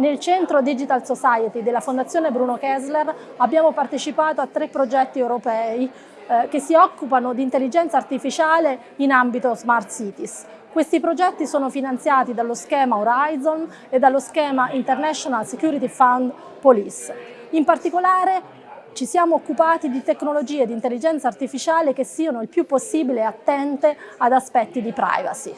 Nel Centro Digital Society della Fondazione Bruno Kessler abbiamo partecipato a tre progetti europei eh, che si occupano di intelligenza artificiale in ambito Smart Cities. Questi progetti sono finanziati dallo schema Horizon e dallo schema International Security Fund Police. In particolare ci siamo occupati di tecnologie di intelligenza artificiale che siano il più possibile attente ad aspetti di privacy.